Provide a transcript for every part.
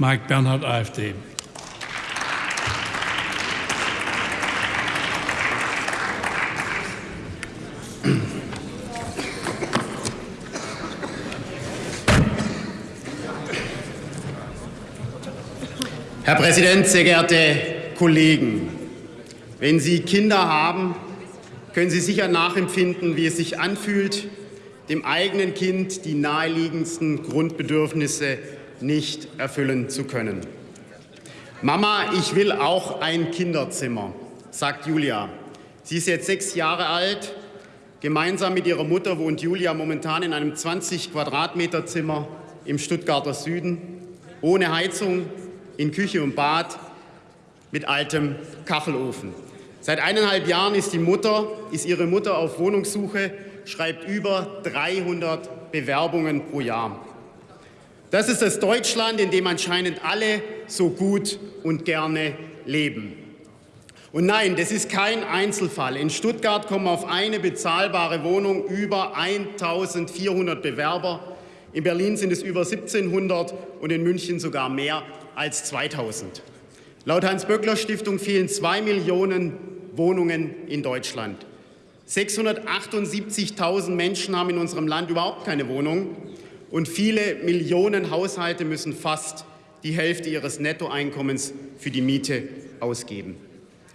Mike Bernhard, AfD. Herr Präsident, sehr geehrte Kollegen! Wenn Sie Kinder haben, können Sie sicher nachempfinden, wie es sich anfühlt, dem eigenen Kind die naheliegendsten Grundbedürfnisse nicht erfüllen zu können. Mama, ich will auch ein Kinderzimmer, sagt Julia. Sie ist jetzt sechs Jahre alt. Gemeinsam mit ihrer Mutter wohnt Julia momentan in einem 20 Quadratmeter Zimmer im Stuttgarter Süden, ohne Heizung, in Küche und Bad mit altem Kachelofen. Seit eineinhalb Jahren ist, die Mutter, ist ihre Mutter auf Wohnungssuche, schreibt über 300 Bewerbungen pro Jahr. Das ist das Deutschland, in dem anscheinend alle so gut und gerne leben. Und nein, das ist kein Einzelfall. In Stuttgart kommen auf eine bezahlbare Wohnung über 1400 Bewerber. In Berlin sind es über 1700 und in München sogar mehr als 2000. Laut Hans-Böckler-Stiftung fehlen zwei Millionen Wohnungen in Deutschland. 678.000 Menschen haben in unserem Land überhaupt keine Wohnung und viele Millionen Haushalte müssen fast die Hälfte ihres Nettoeinkommens für die Miete ausgeben.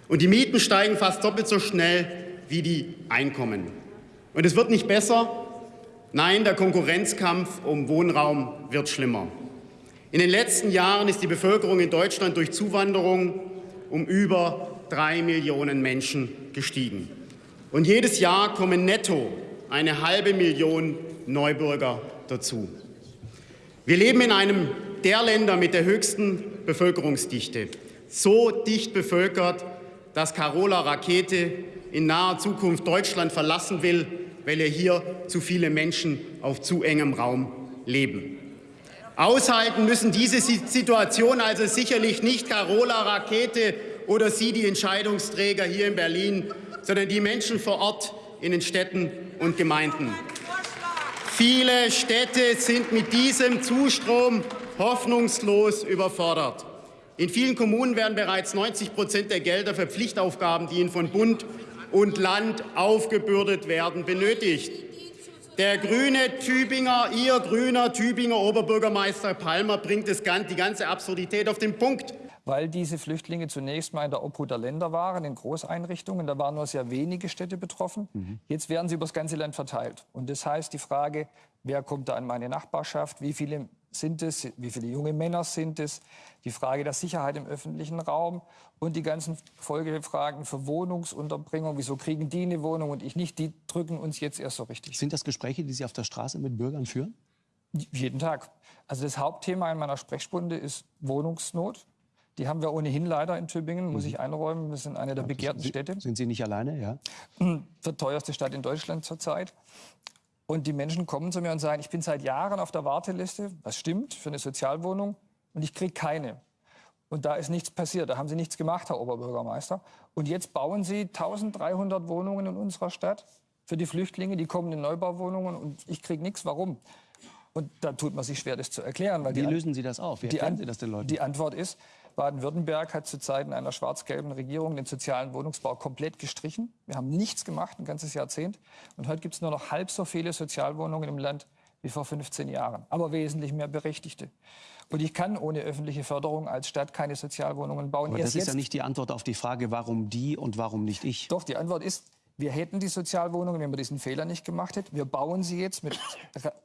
Und die Mieten steigen fast doppelt so schnell wie die Einkommen. Und es wird nicht besser. Nein, der Konkurrenzkampf um Wohnraum wird schlimmer. In den letzten Jahren ist die Bevölkerung in Deutschland durch Zuwanderung um über drei Millionen Menschen gestiegen. Und jedes Jahr kommen netto eine halbe Million Neubürger dazu. Wir leben in einem der Länder mit der höchsten Bevölkerungsdichte. So dicht bevölkert, dass Carola Rakete in naher Zukunft Deutschland verlassen will, weil hier zu viele Menschen auf zu engem Raum leben. Aushalten müssen diese Situation also sicherlich nicht Carola Rakete oder Sie, die Entscheidungsträger hier in Berlin, sondern die Menschen vor Ort in den Städten und Gemeinden. Viele Städte sind mit diesem Zustrom hoffnungslos überfordert. In vielen Kommunen werden bereits 90 Prozent der Gelder für Pflichtaufgaben, die ihnen von Bund und Land aufgebürdet werden, benötigt. Der grüne Tübinger, Ihr grüner Tübinger Oberbürgermeister Palmer bringt das, die ganze Absurdität auf den Punkt. Weil diese Flüchtlinge zunächst mal in der Obhut der Länder waren, in Großeinrichtungen. Da waren nur sehr wenige Städte betroffen. Mhm. Jetzt werden sie über das ganze Land verteilt. Und das heißt, die Frage, wer kommt da in meine Nachbarschaft, wie viele sind es, wie viele junge Männer sind es, die Frage der Sicherheit im öffentlichen Raum und die ganzen Folgefragen für Wohnungsunterbringung, wieso kriegen die eine Wohnung und ich nicht, die drücken uns jetzt erst so richtig. Sind das Gespräche, die Sie auf der Straße mit Bürgern führen? Jeden Tag. Also das Hauptthema in meiner Sprechstunde ist Wohnungsnot. Die haben wir ohnehin leider in Tübingen, muss mhm. ich einräumen. Wir sind eine der begehrten Städte. Sind Sie nicht alleine, ja? Die teuerste Stadt in Deutschland zurzeit. Und die Menschen kommen zu mir und sagen, ich bin seit Jahren auf der Warteliste, was stimmt, für eine Sozialwohnung und ich kriege keine. Und da ist nichts passiert, da haben Sie nichts gemacht, Herr Oberbürgermeister. Und jetzt bauen Sie 1300 Wohnungen in unserer Stadt für die Flüchtlinge, die kommen in Neubauwohnungen und ich kriege nichts. Warum? Und da tut man sich schwer, das zu erklären. Wie lösen Sie das auf? Wie erklären Sie das den Leuten? Die Antwort ist, Baden-Württemberg hat zu Zeiten einer schwarz-gelben Regierung den sozialen Wohnungsbau komplett gestrichen. Wir haben nichts gemacht, ein ganzes Jahrzehnt. Und heute gibt es nur noch halb so viele Sozialwohnungen im Land wie vor 15 Jahren, aber wesentlich mehr Berechtigte. Und ich kann ohne öffentliche Förderung als Stadt keine Sozialwohnungen bauen. Aber das ist ja nicht die Antwort auf die Frage, warum die und warum nicht ich. Doch, die Antwort ist, wir hätten die Sozialwohnungen, wenn wir diesen Fehler nicht gemacht hätten. Wir bauen sie jetzt mit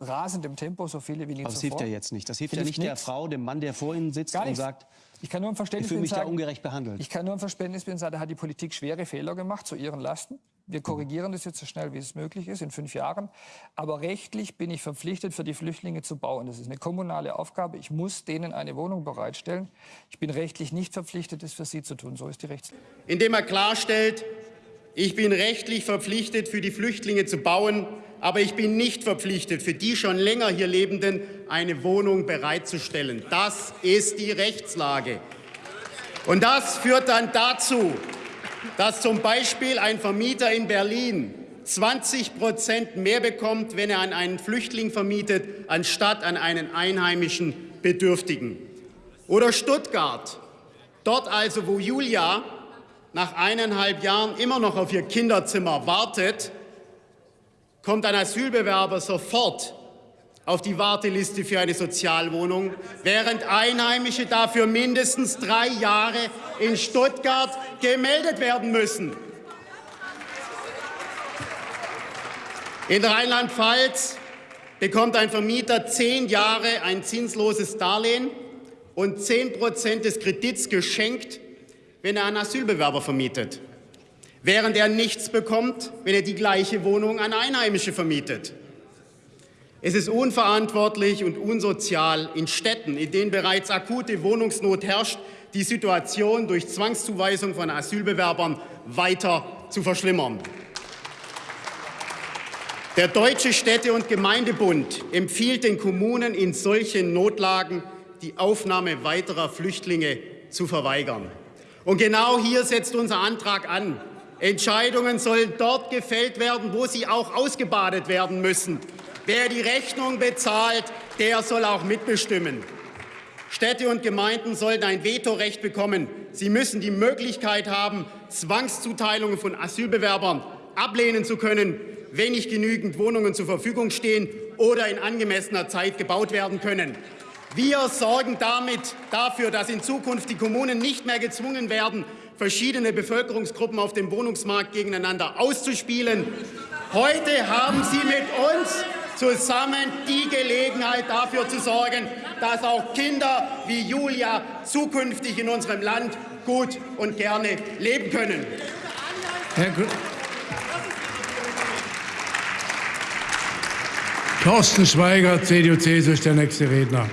rasendem Tempo, so viele wie nie Aber das hilft ja jetzt nicht. Das hilft, hilft ja nicht, nicht der Frau, dem Mann, der vor Ihnen sitzt und sagt, ich kann nur im Verständnis ich fühle mich sagen, da ungerecht behandelt. Ich kann nur im Verständnis sagen, da hat die Politik schwere Fehler gemacht zu ihren Lasten. Wir korrigieren das jetzt so schnell, wie es möglich ist, in fünf Jahren. Aber rechtlich bin ich verpflichtet, für die Flüchtlinge zu bauen. Das ist eine kommunale Aufgabe. Ich muss denen eine Wohnung bereitstellen. Ich bin rechtlich nicht verpflichtet, das für sie zu tun. So ist die Rechtslage. Indem er klarstellt, ich bin rechtlich verpflichtet, für die Flüchtlinge zu bauen, aber ich bin nicht verpflichtet, für die schon länger hier Lebenden eine Wohnung bereitzustellen. Das ist die Rechtslage. Und das führt dann dazu, dass zum Beispiel ein Vermieter in Berlin 20 Prozent mehr bekommt, wenn er an einen Flüchtling vermietet, anstatt an einen einheimischen Bedürftigen. Oder Stuttgart, dort also, wo Julia nach eineinhalb Jahren immer noch auf ihr Kinderzimmer wartet, kommt ein Asylbewerber sofort auf die Warteliste für eine Sozialwohnung, während Einheimische dafür mindestens drei Jahre in Stuttgart gemeldet werden müssen. In Rheinland-Pfalz bekommt ein Vermieter zehn Jahre ein zinsloses Darlehen und zehn Prozent des Kredits geschenkt, wenn er einen Asylbewerber vermietet, während er nichts bekommt, wenn er die gleiche Wohnung an Einheimische vermietet. Es ist unverantwortlich und unsozial, in Städten, in denen bereits akute Wohnungsnot herrscht, die Situation durch Zwangszuweisung von Asylbewerbern weiter zu verschlimmern. Der Deutsche Städte- und Gemeindebund empfiehlt den Kommunen in solchen Notlagen, die Aufnahme weiterer Flüchtlinge zu verweigern. Und genau hier setzt unser Antrag an. Entscheidungen sollen dort gefällt werden, wo sie auch ausgebadet werden müssen. Wer die Rechnung bezahlt, der soll auch mitbestimmen. Städte und Gemeinden sollten ein Vetorecht bekommen. Sie müssen die Möglichkeit haben, Zwangszuteilungen von Asylbewerbern ablehnen zu können, wenn nicht genügend Wohnungen zur Verfügung stehen oder in angemessener Zeit gebaut werden können. Wir sorgen damit dafür, dass in Zukunft die Kommunen nicht mehr gezwungen werden, verschiedene Bevölkerungsgruppen auf dem Wohnungsmarkt gegeneinander auszuspielen. Heute haben Sie mit uns zusammen die Gelegenheit dafür zu sorgen, dass auch Kinder wie Julia zukünftig in unserem Land gut und gerne leben können. Herr Thorsten Schweiger, CDU-CSU, ist der nächste Redner.